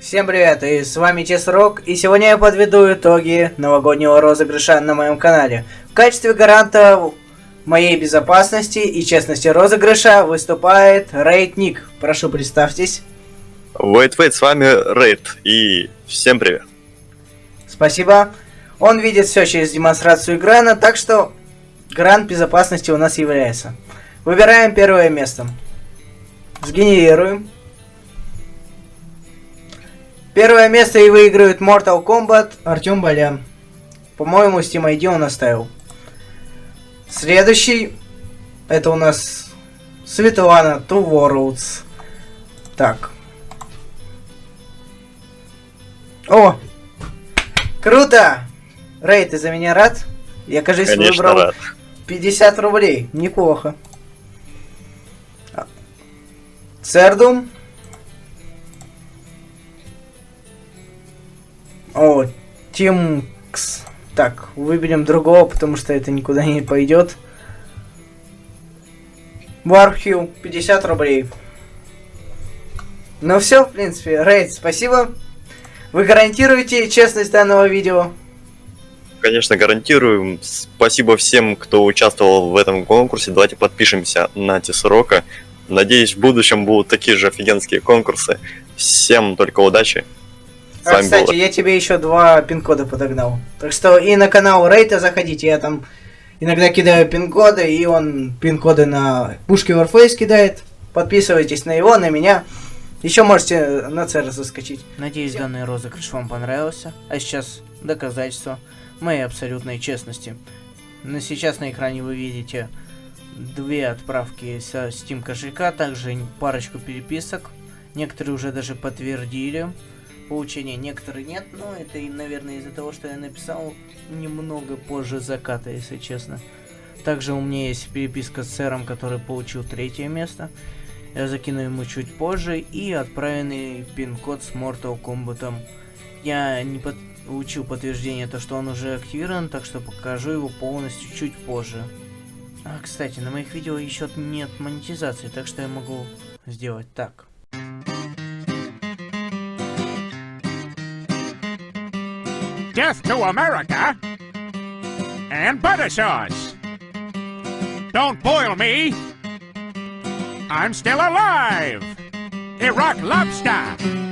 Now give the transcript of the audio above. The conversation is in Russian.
Всем привет, и с вами Чесрок, и сегодня я подведу итоги новогоднего розыгрыша на моем канале. В качестве гаранта моей безопасности и честности розыгрыша выступает Рейд Ник. Прошу, представьтесь. Wait, wait, с вами Рейд, и всем привет. Спасибо. Он видит все через демонстрацию экрана, так что гарант безопасности у нас является. Выбираем первое место. Сгенерируем. Первое место и выигрывает Mortal Kombat Артем Балян. По-моему, Steam ID он оставил. Следующий. Это у нас Светлана Two Worlds. Так. О! Круто! Рэй, ты за меня рад? Я, кажется, Конечно, выбрал рад. 50 рублей. Неплохо. Цердум. О, Тимкс. Так, выберем другого, потому что это никуда не пойдет. Вархью, 50 рублей. Ну все, в принципе, Рейд, спасибо. Вы гарантируете честность данного видео? Конечно, гарантируем. Спасибо всем, кто участвовал в этом конкурсе. Давайте подпишемся на Тесрока. Надеюсь, в будущем будут такие же офигенские конкурсы. Всем только удачи. А, кстати, был... я тебе еще два пин-кода подогнал. Так что и на канал Рейта заходите, я там иногда кидаю пин-коды, и он пин-коды на пушки Warface кидает. Подписывайтесь на его, на меня. Еще можете на ЦР заскочить. Надеюсь, данный розыгрыш вам понравился. А сейчас доказательство моей абсолютной честности. На сейчас на экране вы видите две отправки со Steam кошелька, также парочку переписок. Некоторые уже даже подтвердили получение, некоторые нет, но это, наверное, из-за того, что я написал немного позже заката, если честно. Также у меня есть переписка с сэром, который получил третье место. Я закину ему чуть позже и отправленный пин-код с Mortal Kombat. Я не получил подтверждение, то что он уже активирован, так что покажу его полностью чуть позже. А, кстати, на моих видео еще нет монетизации, так что я могу сделать так. Death to America and butter sauce. Don't boil me. I'm still alive. Iraq lobster.